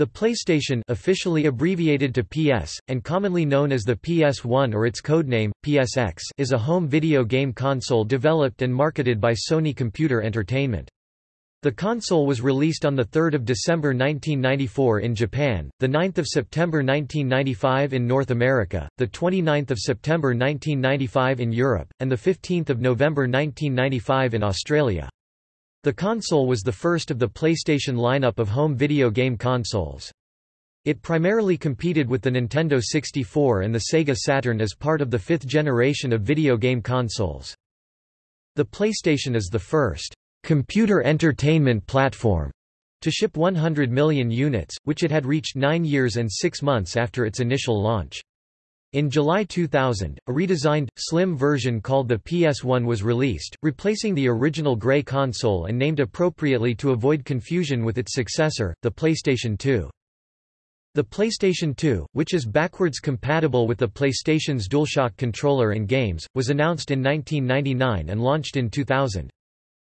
The PlayStation officially abbreviated to PS, and commonly known as the PS1 or its codename, PSX is a home video game console developed and marketed by Sony Computer Entertainment. The console was released on 3 December 1994 in Japan, 9 September 1995 in North America, 29 September 1995 in Europe, and 15 November 1995 in Australia. The console was the first of the PlayStation lineup of home video game consoles. It primarily competed with the Nintendo 64 and the Sega Saturn as part of the fifth generation of video game consoles. The PlayStation is the first computer entertainment platform to ship 100 million units, which it had reached nine years and six months after its initial launch. In July 2000, a redesigned, slim version called the PS1 was released, replacing the original gray console and named appropriately to avoid confusion with its successor, the PlayStation 2. The PlayStation 2, which is backwards compatible with the PlayStation's DualShock controller and games, was announced in 1999 and launched in 2000.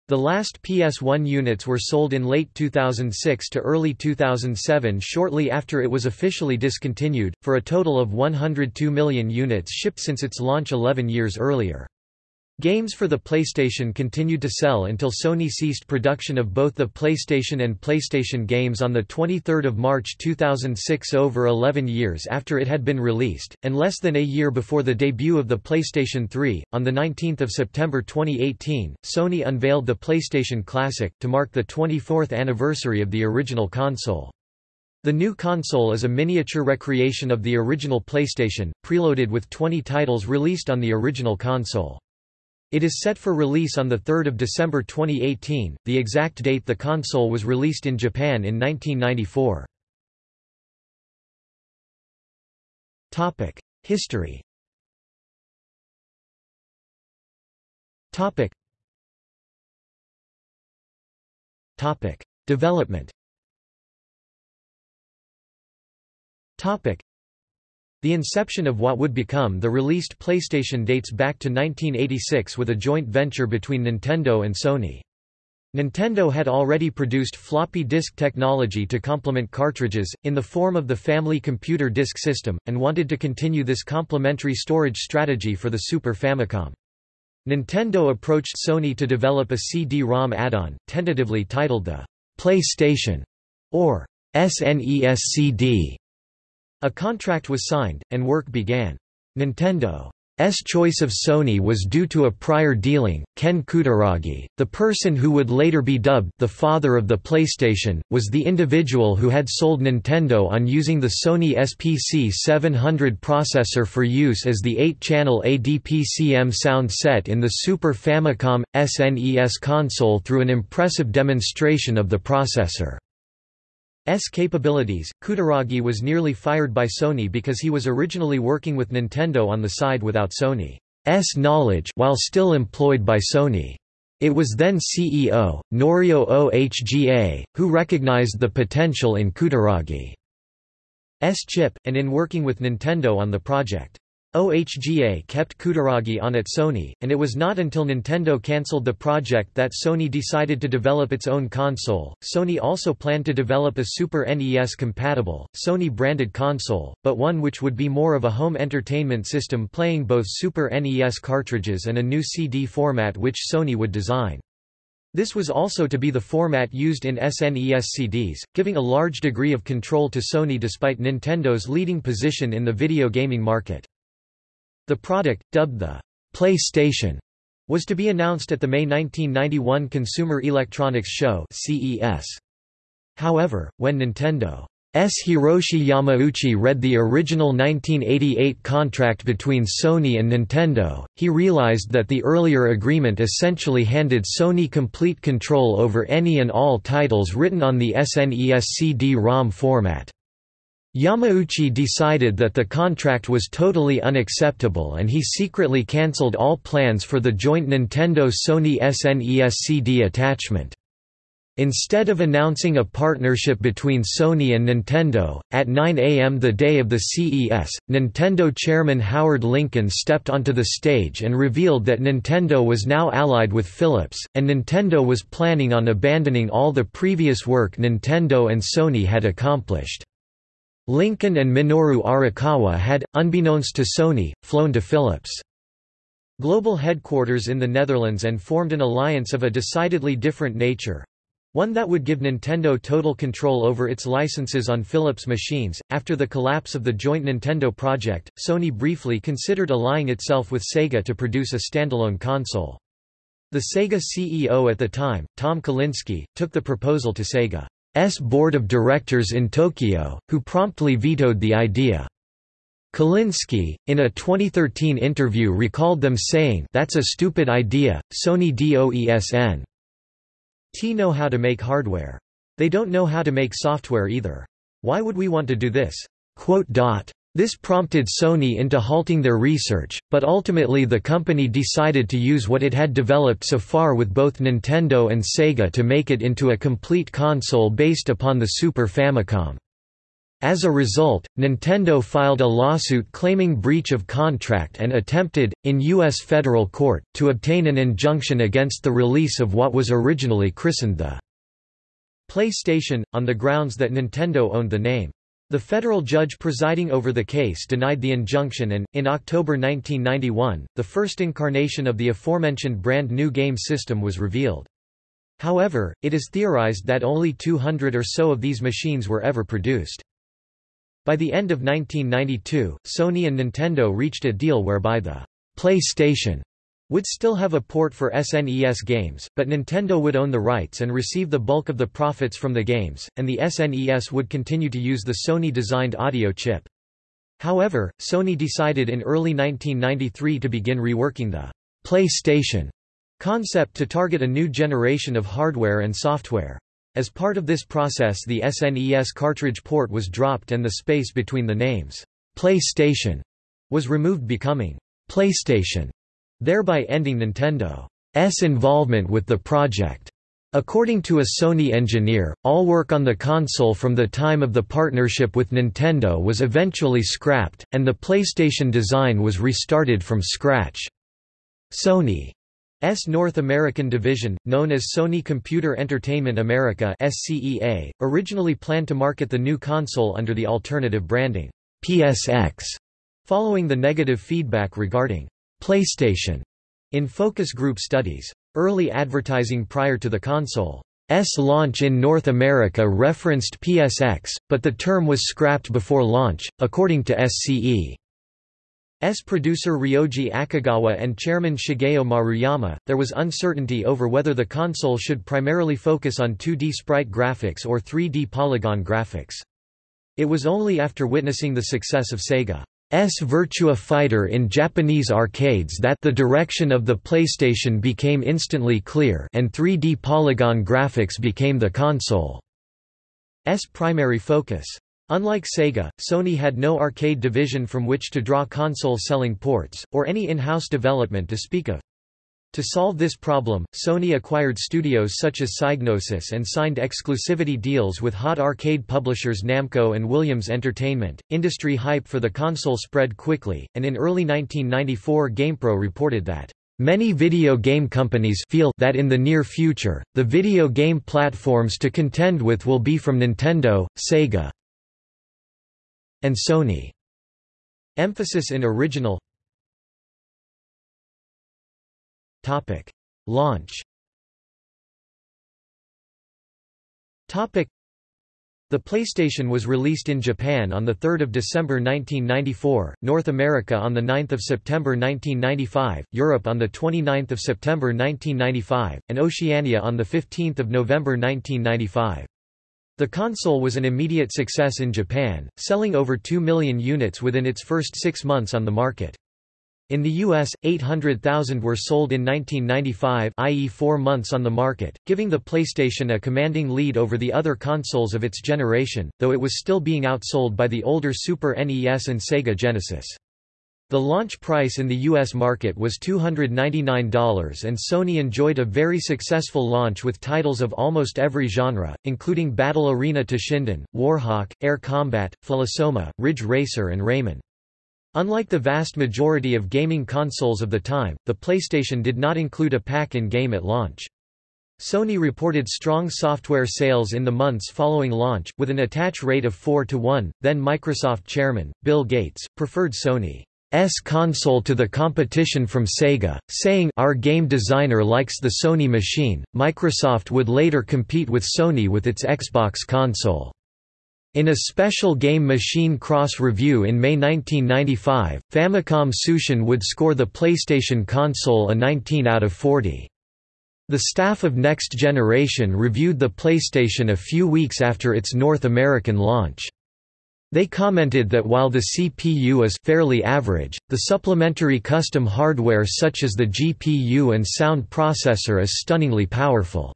The last PS1 units were sold in late 2006 to early 2007 shortly after it was officially discontinued, for a total of 102 million units shipped since its launch 11 years earlier. Games for the PlayStation continued to sell until Sony ceased production of both the PlayStation and PlayStation games on 23 March 2006 over 11 years after it had been released, and less than a year before the debut of the PlayStation 3. On 19 September 2018, Sony unveiled the PlayStation Classic, to mark the 24th anniversary of the original console. The new console is a miniature recreation of the original PlayStation, preloaded with 20 titles released on the original console. It is set for release on 3 December 2018, the exact date the console was released in Japan in 1994. History. Development the inception of what would become the released PlayStation dates back to 1986 with a joint venture between Nintendo and Sony. Nintendo had already produced floppy disk technology to complement cartridges, in the form of the Family Computer Disk System, and wanted to continue this complementary storage strategy for the Super Famicom. Nintendo approached Sony to develop a CD-ROM add-on, tentatively titled the PlayStation or SNES CD. A contract was signed, and work began. Nintendo's choice of Sony was due to a prior dealing. Ken Kutaragi, the person who would later be dubbed the father of the PlayStation, was the individual who had sold Nintendo on using the Sony SPC 700 processor for use as the 8-channel ADPCM sound set in the Super Famicom SNES console through an impressive demonstration of the processor. S capabilities, Kutaragi was nearly fired by Sony because he was originally working with Nintendo on the side without Sony's knowledge while still employed by Sony. It was then CEO, Norio Ohga, who recognized the potential in Kutaragi's chip, and in working with Nintendo on the project. OHGA kept Kutaragi on at Sony, and it was not until Nintendo cancelled the project that Sony decided to develop its own console. Sony also planned to develop a Super NES compatible, Sony branded console, but one which would be more of a home entertainment system playing both Super NES cartridges and a new CD format which Sony would design. This was also to be the format used in SNES CDs, giving a large degree of control to Sony despite Nintendo's leading position in the video gaming market. The product, dubbed the PlayStation, was to be announced at the May 1991 Consumer Electronics Show CES. However, when Nintendo S. Hiroshi Yamauchi read the original 1988 contract between Sony and Nintendo, he realized that the earlier agreement essentially handed Sony complete control over any and all titles written on the SNES CD-ROM format. Yamauchi decided that the contract was totally unacceptable and he secretly cancelled all plans for the joint Nintendo-Sony SNES CD attachment. Instead of announcing a partnership between Sony and Nintendo, at 9 a.m. the day of the CES, Nintendo chairman Howard Lincoln stepped onto the stage and revealed that Nintendo was now allied with Philips, and Nintendo was planning on abandoning all the previous work Nintendo and Sony had accomplished. Lincoln and Minoru Arakawa had, unbeknownst to Sony, flown to Philips' global headquarters in the Netherlands and formed an alliance of a decidedly different nature, one that would give Nintendo total control over its licenses on Philips machines. After the collapse of the joint Nintendo project, Sony briefly considered allying itself with Sega to produce a standalone console. The Sega CEO at the time, Tom Kalinske, took the proposal to Sega's board of directors in Tokyo, who promptly vetoed the idea. Kalinske, in a 2013 interview recalled them saying that's a stupid idea, Sony DOESN. T know how to make hardware. They don't know how to make software either. Why would we want to do this? This prompted Sony into halting their research, but ultimately the company decided to use what it had developed so far with both Nintendo and Sega to make it into a complete console based upon the Super Famicom. As a result, Nintendo filed a lawsuit claiming breach of contract and attempted, in U.S. federal court, to obtain an injunction against the release of what was originally christened the PlayStation, on the grounds that Nintendo owned the name. The federal judge presiding over the case denied the injunction and, in October 1991, the first incarnation of the aforementioned brand new game system was revealed. However, it is theorized that only 200 or so of these machines were ever produced. By the end of 1992, Sony and Nintendo reached a deal whereby the PlayStation would still have a port for SNES games, but Nintendo would own the rights and receive the bulk of the profits from the games, and the SNES would continue to use the Sony-designed audio chip. However, Sony decided in early 1993 to begin reworking the PlayStation concept to target a new generation of hardware and software. As part of this process the SNES cartridge port was dropped and the space between the names, PlayStation, was removed becoming PlayStation, thereby ending Nintendo's involvement with the project. According to a Sony engineer, all work on the console from the time of the partnership with Nintendo was eventually scrapped, and the PlayStation design was restarted from scratch. Sony's North American division, known as Sony Computer Entertainment America SCEA, originally planned to market the new console under the alternative branding, PSX, following the negative feedback regarding PlayStation in focus group studies. Early advertising prior to the console's launch in North America referenced PSX, but the term was scrapped before launch, according to SCE. S producer Ryoji Akagawa and chairman Shigeo Maruyama, there was uncertainty over whether the console should primarily focus on 2D sprite graphics or 3D polygon graphics. It was only after witnessing the success of Sega's Virtua Fighter in Japanese arcades that the direction of the PlayStation became instantly clear and 3D polygon graphics became the console's primary focus. Unlike Sega, Sony had no arcade division from which to draw console-selling ports, or any in-house development to speak of. To solve this problem, Sony acquired studios such as Psygnosis and signed exclusivity deals with hot arcade publishers Namco and Williams Entertainment. Industry hype for the console spread quickly, and in early 1994 GamePro reported that Many video game companies feel that in the near future, the video game platforms to contend with will be from Nintendo, Sega, and Sony. Emphasis in original Topic. Launch Topic. The PlayStation was released in Japan on 3 December 1994, North America on 9 September 1995, Europe on 29 September 1995, and Oceania on 15 November 1995. The console was an immediate success in Japan, selling over 2 million units within its first six months on the market. In the US, 800,000 were sold in 1995 i.e. four months on the market, giving the PlayStation a commanding lead over the other consoles of its generation, though it was still being outsold by the older Super NES and Sega Genesis. The launch price in the U.S. market was $299 and Sony enjoyed a very successful launch with titles of almost every genre, including Battle Arena Toshinden, Warhawk, Air Combat, Philosoma, Ridge Racer and Rayman. Unlike the vast majority of gaming consoles of the time, the PlayStation did not include a pack-in game at launch. Sony reported strong software sales in the months following launch, with an attach rate of 4 to 1. Then Microsoft chairman, Bill Gates, preferred Sony's console to the competition from Sega, saying our game designer likes the Sony machine. Microsoft would later compete with Sony with its Xbox console. In a special Game Machine Cross review in May 1995, Famicom Tsushin would score the PlayStation console a 19 out of 40. The staff of Next Generation reviewed the PlayStation a few weeks after its North American launch. They commented that while the CPU is fairly average, the supplementary custom hardware such as the GPU and sound processor is stunningly powerful.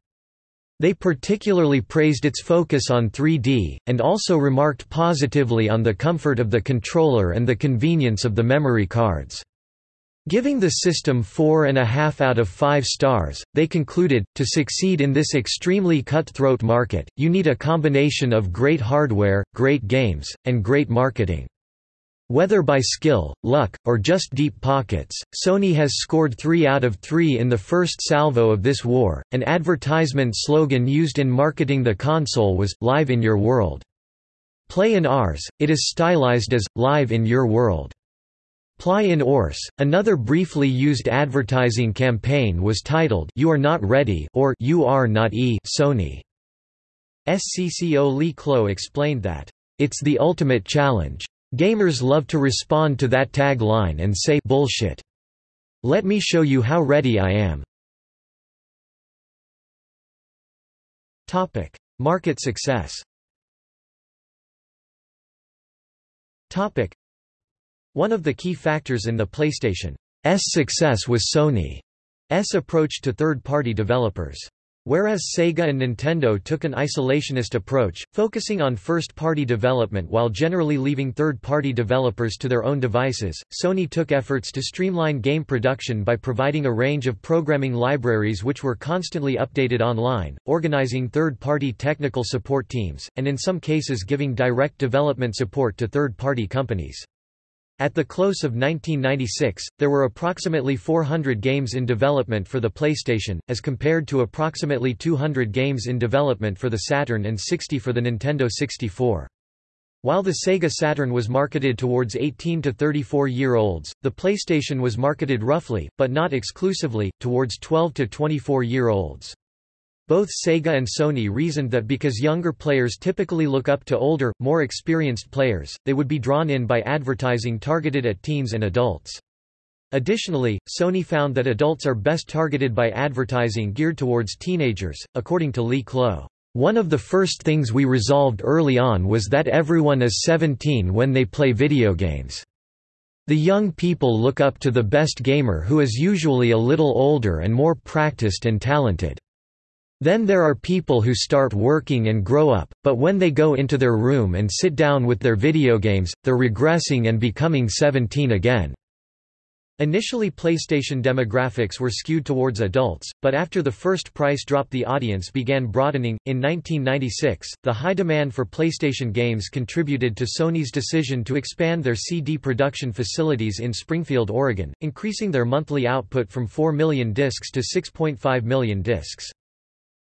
They particularly praised its focus on 3D, and also remarked positively on the comfort of the controller and the convenience of the memory cards. Giving the system four and a half out of five stars, they concluded, to succeed in this extremely cutthroat market, you need a combination of great hardware, great games, and great marketing. Whether by skill, luck, or just deep pockets, Sony has scored 3 out of 3 in the first salvo of this war. An advertisement slogan used in marketing the console was, Live in Your World. Play in ours, it is stylized as, Live in Your World. Ply in Ors, another briefly used advertising campaign was titled You Are Not Ready or You Are Not E Sony. SCCO Lee Clow explained that, It's the ultimate challenge. Gamers love to respond to that tagline and say bullshit. Let me show you how ready I am. Topic: Market success. Topic: one of the key factors in the PlayStation's success was Sony's approach to third-party developers. Whereas Sega and Nintendo took an isolationist approach, focusing on first-party development while generally leaving third-party developers to their own devices, Sony took efforts to streamline game production by providing a range of programming libraries which were constantly updated online, organizing third-party technical support teams, and in some cases giving direct development support to third-party companies. At the close of 1996, there were approximately 400 games in development for the PlayStation, as compared to approximately 200 games in development for the Saturn and 60 for the Nintendo 64. While the Sega Saturn was marketed towards 18 to 34-year-olds, the PlayStation was marketed roughly, but not exclusively, towards 12 to 24-year-olds. Both Sega and Sony reasoned that because younger players typically look up to older, more experienced players, they would be drawn in by advertising targeted at teens and adults. Additionally, Sony found that adults are best targeted by advertising geared towards teenagers, according to Lee Clow. One of the first things we resolved early on was that everyone is 17 when they play video games. The young people look up to the best gamer who is usually a little older and more practiced and talented. Then there are people who start working and grow up, but when they go into their room and sit down with their video games, they're regressing and becoming 17 again. Initially PlayStation demographics were skewed towards adults, but after the first price drop the audience began broadening. In 1996, the high demand for PlayStation games contributed to Sony's decision to expand their CD production facilities in Springfield, Oregon, increasing their monthly output from 4 million discs to 6.5 million discs.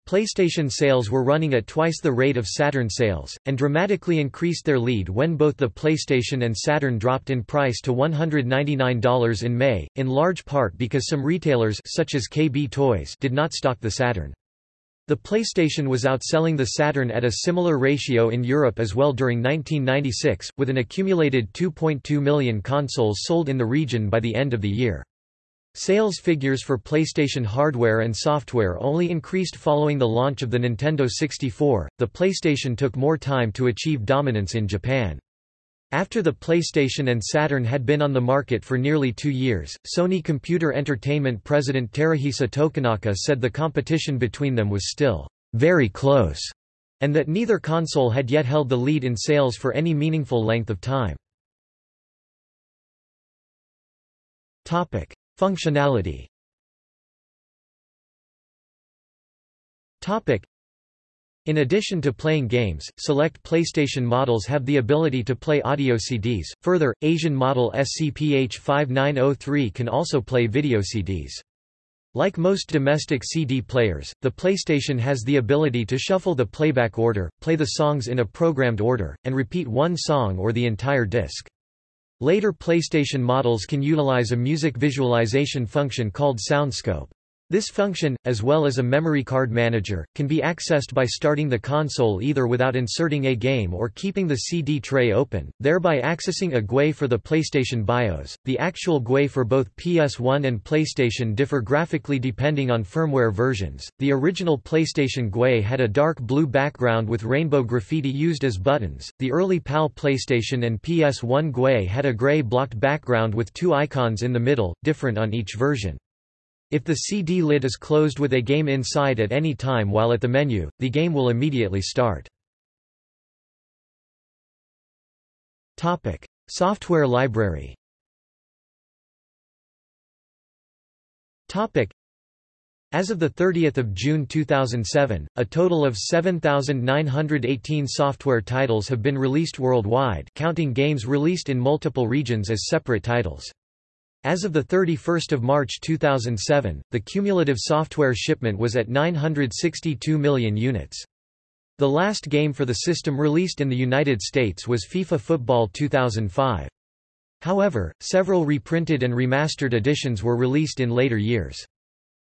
PlayStation sales were running at twice the rate of Saturn sales, and dramatically increased their lead when both the PlayStation and Saturn dropped in price to $199 in May, in large part because some retailers such as KB Toys did not stock the Saturn. The PlayStation was outselling the Saturn at a similar ratio in Europe as well during 1996, with an accumulated 2.2 million consoles sold in the region by the end of the year. Sales figures for PlayStation hardware and software only increased following the launch of the Nintendo 64. The PlayStation took more time to achieve dominance in Japan. After the PlayStation and Saturn had been on the market for nearly two years, Sony Computer Entertainment president Teruhisa Tokunaka said the competition between them was still very close, and that neither console had yet held the lead in sales for any meaningful length of time. Functionality. In addition to playing games, select PlayStation models have the ability to play audio CDs. Further, Asian model SCPH5903 can also play video CDs. Like most domestic CD players, the PlayStation has the ability to shuffle the playback order, play the songs in a programmed order, and repeat one song or the entire disc. Later PlayStation models can utilize a music visualization function called SoundScope. This function, as well as a memory card manager, can be accessed by starting the console either without inserting a game or keeping the CD tray open, thereby accessing a GUI for the PlayStation BIOS. The actual GUI for both PS1 and PlayStation differ graphically depending on firmware versions. The original PlayStation GUI had a dark blue background with rainbow graffiti used as buttons. The early PAL PlayStation and PS1 GUI had a gray blocked background with two icons in the middle, different on each version. If the CD lid is closed with a game inside at any time while at the menu, the game will immediately start. Topic: Software library. Topic: As of 30 June 2007, a total of 7,918 software titles have been released worldwide counting games released in multiple regions as separate titles. As of 31 March 2007, the cumulative software shipment was at 962 million units. The last game for the system released in the United States was FIFA Football 2005. However, several reprinted and remastered editions were released in later years.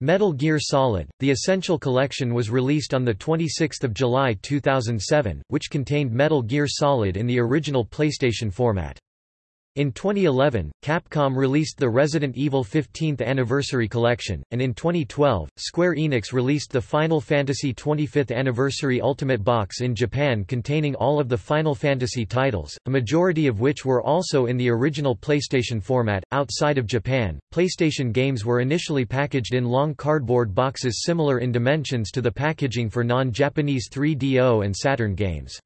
Metal Gear Solid, the Essential Collection was released on 26 July 2007, which contained Metal Gear Solid in the original PlayStation format. In 2011, Capcom released the Resident Evil 15th Anniversary Collection, and in 2012, Square Enix released the Final Fantasy 25th Anniversary Ultimate Box in Japan containing all of the Final Fantasy titles, a majority of which were also in the original PlayStation format. Outside of Japan, PlayStation games were initially packaged in long cardboard boxes similar in dimensions to the packaging for non-Japanese 3DO and Saturn games.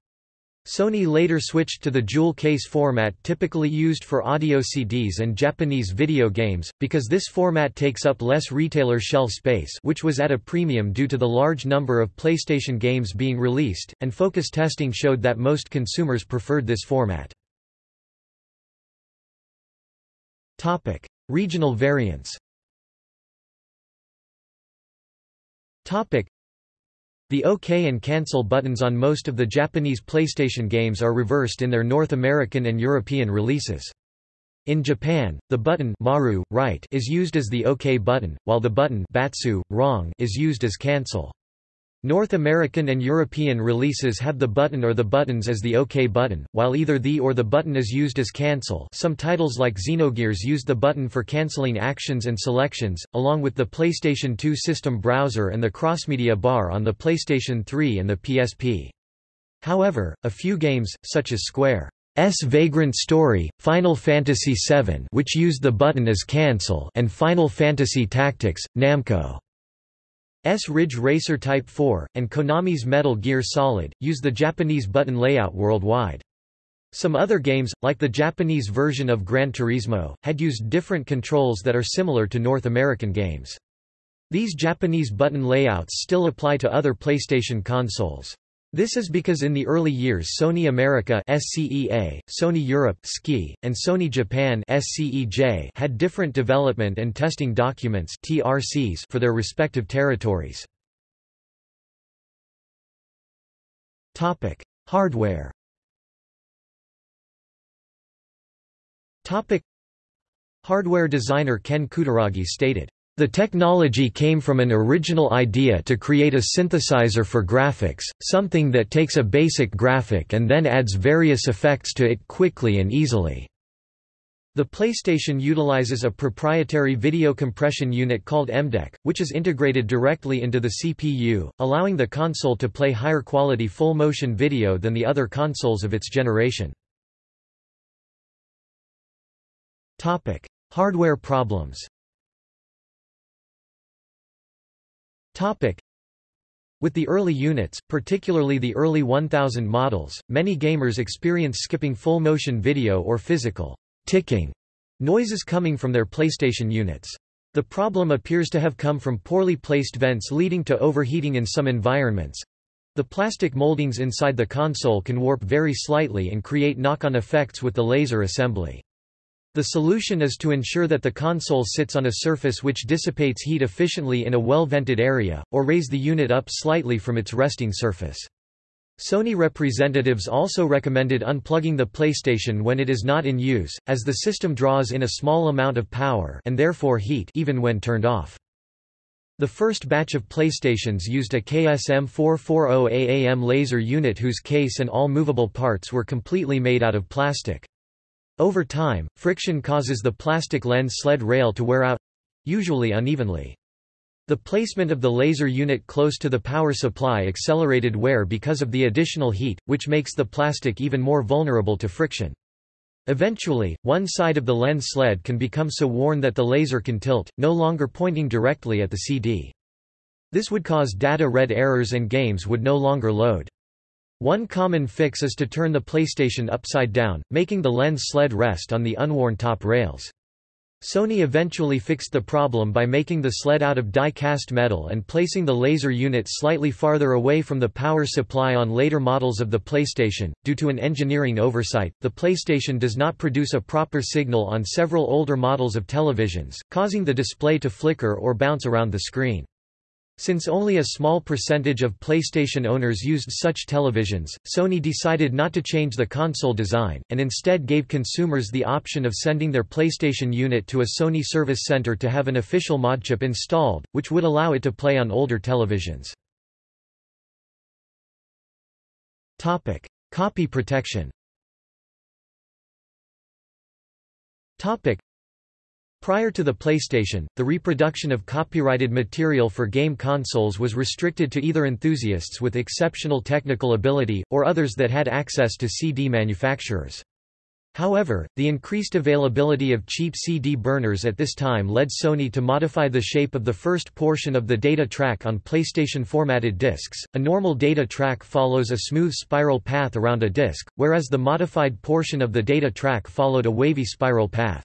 Sony later switched to the jewel case format typically used for audio CDs and Japanese video games, because this format takes up less retailer shelf space which was at a premium due to the large number of PlayStation games being released, and focus testing showed that most consumers preferred this format. Regional variants the OK and cancel buttons on most of the Japanese PlayStation games are reversed in their North American and European releases. In Japan, the button maru, right is used as the OK button, while the button batsu, wrong is used as cancel. North American and European releases have the button or the buttons as the OK button, while either the or the button is used as cancel some titles like Xenogears use the button for cancelling actions and selections, along with the PlayStation 2 system browser and the crossmedia bar on the PlayStation 3 and the PSP. However, a few games, such as Square's Vagrant Story, Final Fantasy VII which used the button as cancel and Final Fantasy Tactics, Namco S Ridge Racer Type 4, and Konami's Metal Gear Solid, use the Japanese button layout worldwide. Some other games, like the Japanese version of Gran Turismo, had used different controls that are similar to North American games. These Japanese button layouts still apply to other PlayStation consoles. This is because in the early years Sony America SCEA, Sony Europe SCI, and Sony Japan SCEJ had different development and testing documents TRCs for their respective territories. Topic: Hardware. Topic: Hardware designer Ken Kutaragi stated the technology came from an original idea to create a synthesizer for graphics, something that takes a basic graphic and then adds various effects to it quickly and easily. The PlayStation utilizes a proprietary video compression unit called MDEC, which is integrated directly into the CPU, allowing the console to play higher quality full-motion video than the other consoles of its generation. Hardware problems Topic. With the early units, particularly the early 1000 models, many gamers experience skipping full-motion video or physical ticking noises coming from their PlayStation units. The problem appears to have come from poorly placed vents leading to overheating in some environments. The plastic moldings inside the console can warp very slightly and create knock-on effects with the laser assembly. The solution is to ensure that the console sits on a surface which dissipates heat efficiently in a well-vented area, or raise the unit up slightly from its resting surface. Sony representatives also recommended unplugging the PlayStation when it is not in use, as the system draws in a small amount of power and therefore heat even when turned off. The first batch of PlayStations used a KSM440AAM laser unit whose case and all movable parts were completely made out of plastic. Over time, friction causes the plastic lens sled rail to wear out—usually unevenly. The placement of the laser unit close to the power supply accelerated wear because of the additional heat, which makes the plastic even more vulnerable to friction. Eventually, one side of the lens sled can become so worn that the laser can tilt, no longer pointing directly at the CD. This would cause data read errors and games would no longer load. One common fix is to turn the PlayStation upside down, making the lens sled rest on the unworn top rails. Sony eventually fixed the problem by making the sled out of die-cast metal and placing the laser unit slightly farther away from the power supply on later models of the PlayStation. Due to an engineering oversight, the PlayStation does not produce a proper signal on several older models of televisions, causing the display to flicker or bounce around the screen. Since only a small percentage of PlayStation owners used such televisions, Sony decided not to change the console design, and instead gave consumers the option of sending their PlayStation unit to a Sony service center to have an official mod chip installed, which would allow it to play on older televisions. Copy protection Prior to the PlayStation, the reproduction of copyrighted material for game consoles was restricted to either enthusiasts with exceptional technical ability, or others that had access to CD manufacturers. However, the increased availability of cheap CD burners at this time led Sony to modify the shape of the first portion of the data track on PlayStation formatted discs. A normal data track follows a smooth spiral path around a disc, whereas the modified portion of the data track followed a wavy spiral path.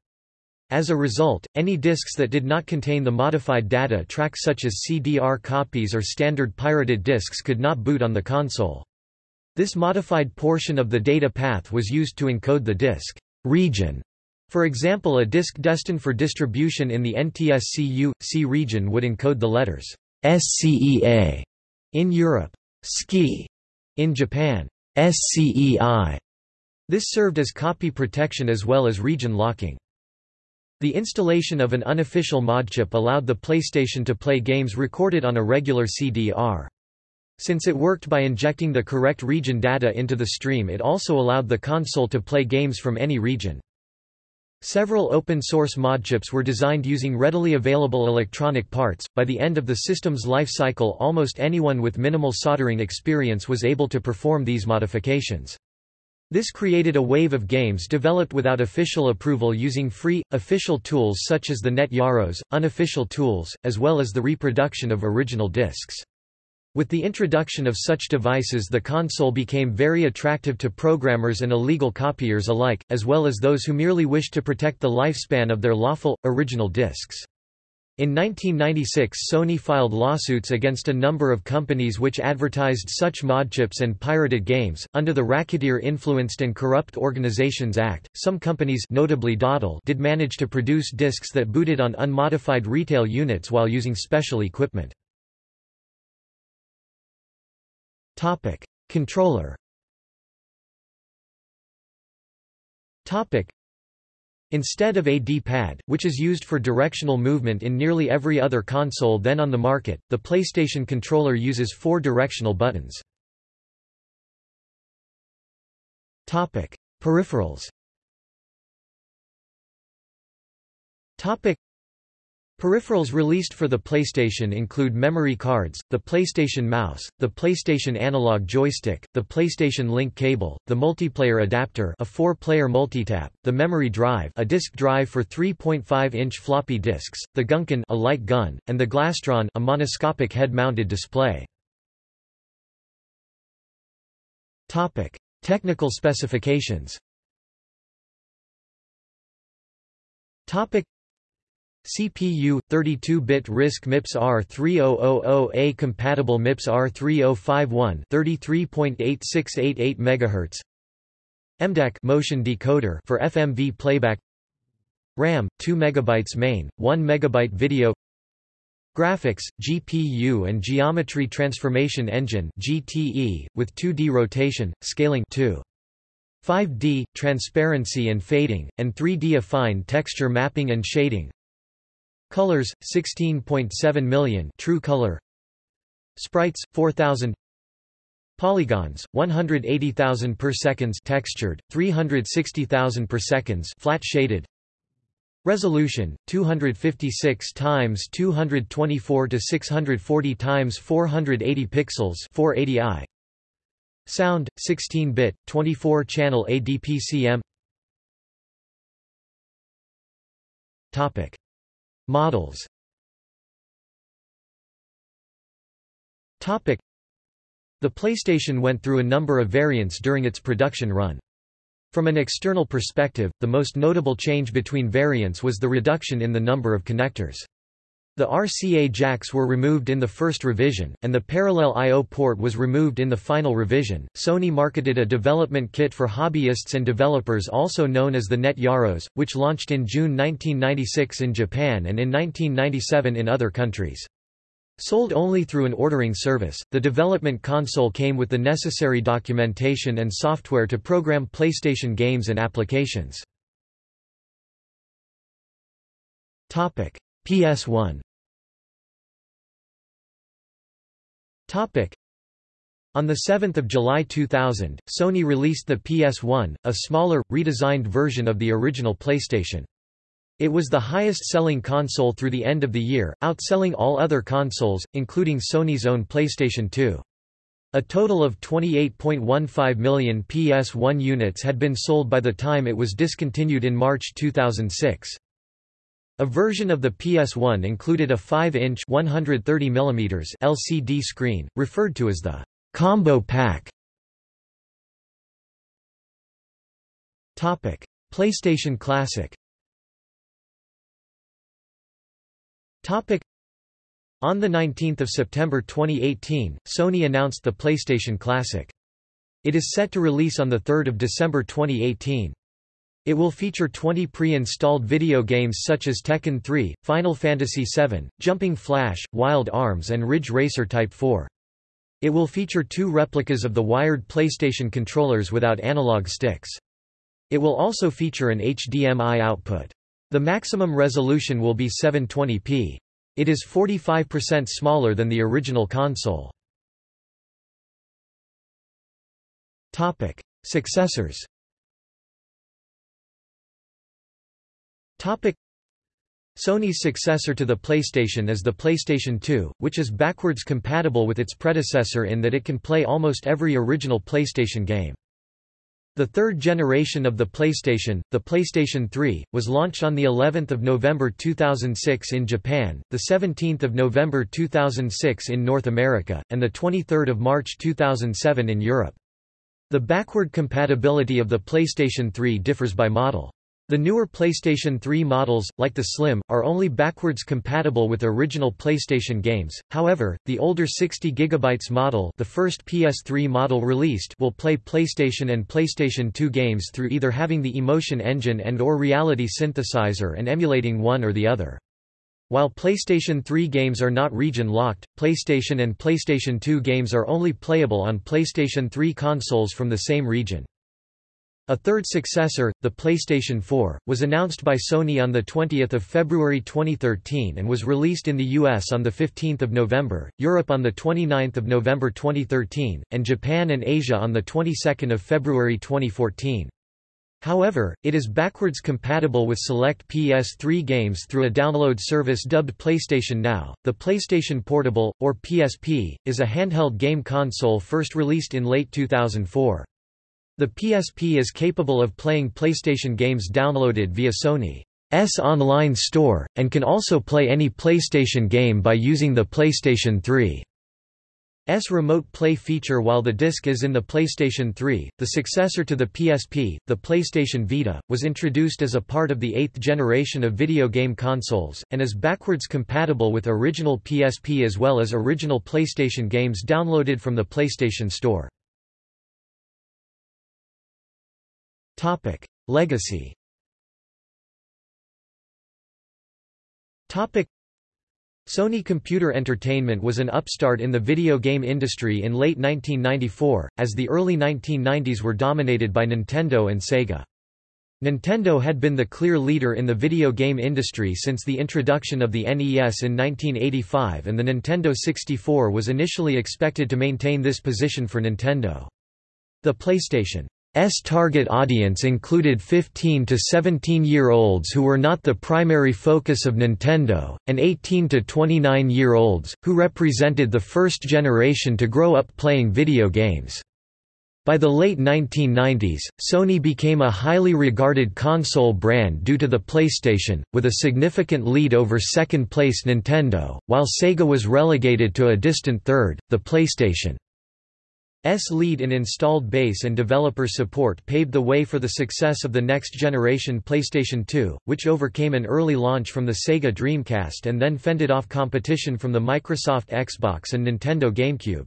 As a result, any disks that did not contain the modified data track such as CDR copies or standard pirated disks could not boot on the console. This modified portion of the data path was used to encode the disk region. For example a disk destined for distribution in the NTSC-U.C region would encode the letters SCEA in Europe, SCI in Japan, SCEI. This served as copy protection as well as region locking. The installation of an unofficial mod chip allowed the PlayStation to play games recorded on a regular CD-R. Since it worked by injecting the correct region data into the stream it also allowed the console to play games from any region. Several open-source mod chips were designed using readily available electronic parts. By the end of the system's life cycle almost anyone with minimal soldering experience was able to perform these modifications. This created a wave of games developed without official approval using free, official tools such as the Net Yaroze, unofficial tools, as well as the reproduction of original discs. With the introduction of such devices the console became very attractive to programmers and illegal copiers alike, as well as those who merely wished to protect the lifespan of their lawful, original discs. In 1996 Sony filed lawsuits against a number of companies which advertised such mod chips and pirated games. Under the Racketeer Influenced and Corrupt Organizations Act, some companies notably Datel did manage to produce discs that booted on unmodified retail units while using special equipment. Topic: Controller. Topic: Instead of a D-pad, which is used for directional movement in nearly every other console then on the market, the PlayStation controller uses four directional buttons. Topic: Peripherals Peripherals released for the PlayStation include memory cards, the PlayStation Mouse, the PlayStation Analog Joystick, the PlayStation Link Cable, the Multiplayer Adapter a four-player multitap, the Memory Drive a disk drive for 3.5-inch floppy disks, the GunCon a light gun, and the Glastron a monoscopic head-mounted display. Topic: Technical specifications Topic CPU 32-bit RISC MIPS R3000A compatible MIPS R3051 33.8688 MHz MDEC motion decoder for FMV playback. RAM 2 MB main 1 MB video. Graphics, GPU and Geometry Transformation Engine GTE, with 2D rotation, scaling 2. 5D, transparency and fading, and 3D affine texture mapping and shading Colors, 16.7 million. True color. Sprites, 4000 Polygons, 180,000 per seconds. Textured, 360,000 per seconds. Flat shaded. Resolution 256 times 224 to 640 times 480 pixels. 480i Sound 16-bit 24-channel ADPCM Topic Models The PlayStation went through a number of variants during its production run. From an external perspective, the most notable change between variants was the reduction in the number of connectors. The RCA jacks were removed in the first revision, and the parallel I.O. port was removed in the final revision. Sony marketed a development kit for hobbyists and developers also known as the Net Yaroze, which launched in June 1996 in Japan and in 1997 in other countries. Sold only through an ordering service, the development console came with the necessary documentation and software to program PlayStation games and applications. PS1 On 7 July 2000, Sony released the PS1, a smaller, redesigned version of the original PlayStation. It was the highest-selling console through the end of the year, outselling all other consoles, including Sony's own PlayStation 2. A total of 28.15 million PS1 units had been sold by the time it was discontinued in March 2006. A version of the PS1 included a 5-inch LCD screen, referred to as the combo pack. Topic: PlayStation Classic Topic: On 19 September 2018, Sony announced the PlayStation Classic. It is set to release on 3 December 2018. It will feature 20 pre-installed video games such as Tekken 3, Final Fantasy VII, Jumping Flash, Wild Arms and Ridge Racer Type 4. It will feature two replicas of the wired PlayStation controllers without analog sticks. It will also feature an HDMI output. The maximum resolution will be 720p. It is 45% smaller than the original console. Topic: Successors Topic Sony's successor to the PlayStation is the PlayStation 2, which is backwards compatible with its predecessor in that it can play almost every original PlayStation game. The third generation of the PlayStation, the PlayStation 3, was launched on the 11th of November 2006 in Japan, the 17th of November 2006 in North America, and the 23rd of March 2007 in Europe. The backward compatibility of the PlayStation 3 differs by model. The newer PlayStation 3 models, like the Slim, are only backwards compatible with original PlayStation games, however, the older 60GB model the first PS3 model released will play PlayStation and PlayStation 2 games through either having the Emotion Engine and or Reality Synthesizer and emulating one or the other. While PlayStation 3 games are not region-locked, PlayStation and PlayStation 2 games are only playable on PlayStation 3 consoles from the same region. A third successor, the PlayStation 4, was announced by Sony on 20 February 2013 and was released in the US on 15 November, Europe on 29 November 2013, and Japan and Asia on of February 2014. However, it is backwards compatible with select PS3 games through a download service dubbed PlayStation Now. The PlayStation Portable, or PSP, is a handheld game console first released in late 2004. The PSP is capable of playing PlayStation games downloaded via Sony's online store, and can also play any PlayStation game by using the PlayStation 3's S remote play feature while the disc is in the PlayStation 3, the successor to the PSP, the PlayStation Vita, was introduced as a part of the eighth generation of video game consoles, and is backwards compatible with original PSP as well as original PlayStation games downloaded from the PlayStation Store. Legacy Topic: Sony Computer Entertainment was an upstart in the video game industry in late 1994, as the early 1990s were dominated by Nintendo and Sega. Nintendo had been the clear leader in the video game industry since the introduction of the NES in 1985 and the Nintendo 64 was initially expected to maintain this position for Nintendo. The PlayStation S target audience included 15 to 17-year-olds who were not the primary focus of Nintendo, and 18 to 29-year-olds, who represented the first generation to grow up playing video games. By the late 1990s, Sony became a highly regarded console brand due to the PlayStation, with a significant lead over second-place Nintendo, while Sega was relegated to a distant third, the PlayStation. S lead in installed base and developer support paved the way for the success of the next-generation PlayStation 2, which overcame an early launch from the Sega Dreamcast and then fended off competition from the Microsoft Xbox and Nintendo GameCube.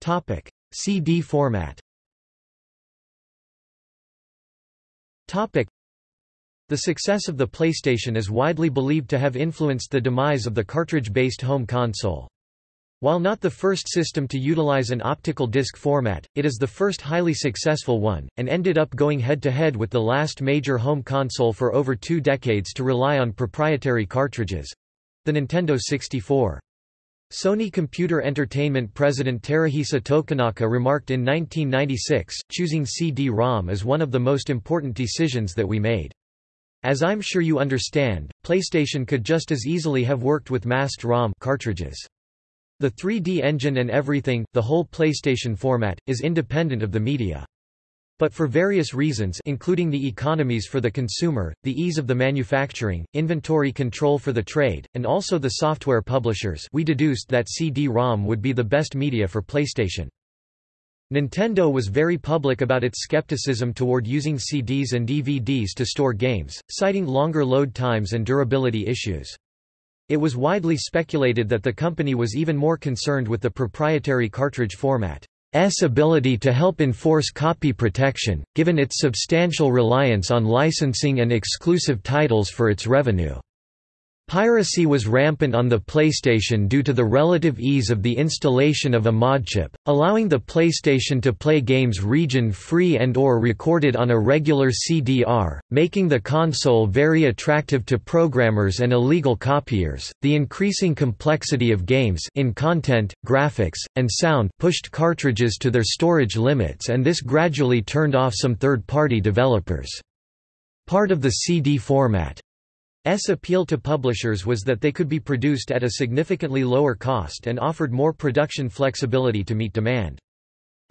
Topic: CD format Topic: The success of the PlayStation is widely believed to have influenced the demise of the cartridge-based home console. While not the first system to utilize an optical disc format, it is the first highly successful one, and ended up going head-to-head -head with the last major home console for over two decades to rely on proprietary cartridges—the Nintendo 64. Sony Computer Entertainment president Teruhisa Tokunaka remarked in 1996, choosing CD-ROM is one of the most important decisions that we made. As I'm sure you understand, PlayStation could just as easily have worked with masked ROM cartridges. The 3D engine and everything, the whole PlayStation format, is independent of the media. But for various reasons including the economies for the consumer, the ease of the manufacturing, inventory control for the trade, and also the software publishers we deduced that CD-ROM would be the best media for PlayStation. Nintendo was very public about its skepticism toward using CDs and DVDs to store games, citing longer load times and durability issues. It was widely speculated that the company was even more concerned with the proprietary cartridge format's ability to help enforce copy protection, given its substantial reliance on licensing and exclusive titles for its revenue. Piracy was rampant on the PlayStation due to the relative ease of the installation of a modchip, allowing the PlayStation to play games region-free and or recorded on a regular CDR, making the console very attractive to programmers and illegal copiers. The increasing complexity of games in content, graphics, and sound pushed cartridges to their storage limits and this gradually turned off some third-party developers. Part of the CD format S appeal to publishers was that they could be produced at a significantly lower cost and offered more production flexibility to meet demand.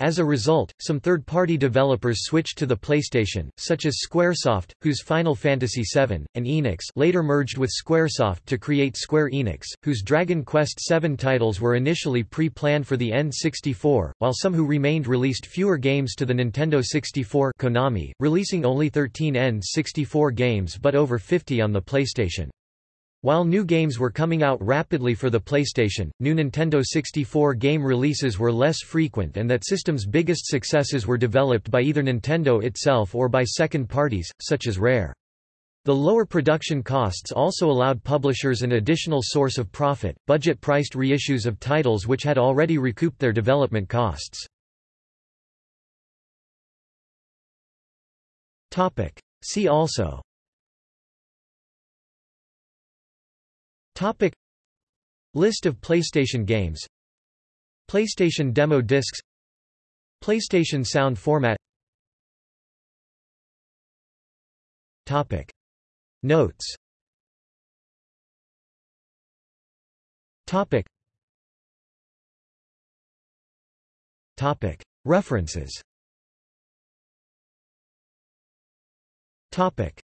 As a result, some third-party developers switched to the PlayStation, such as Squaresoft, whose Final Fantasy VII, and Enix later merged with Squaresoft to create Square Enix, whose Dragon Quest VII titles were initially pre-planned for the N64, while some who remained released fewer games to the Nintendo 64 Konami, releasing only 13 N64 games but over 50 on the PlayStation. While new games were coming out rapidly for the PlayStation, new Nintendo 64 game releases were less frequent and that system's biggest successes were developed by either Nintendo itself or by second parties, such as Rare. The lower production costs also allowed publishers an additional source of profit, budget-priced reissues of titles which had already recouped their development costs. See also Topic. List of PlayStation games. PlayStation demo discs. PlayStation sound format. Topic. Notes. Topic. Topic. References. Topic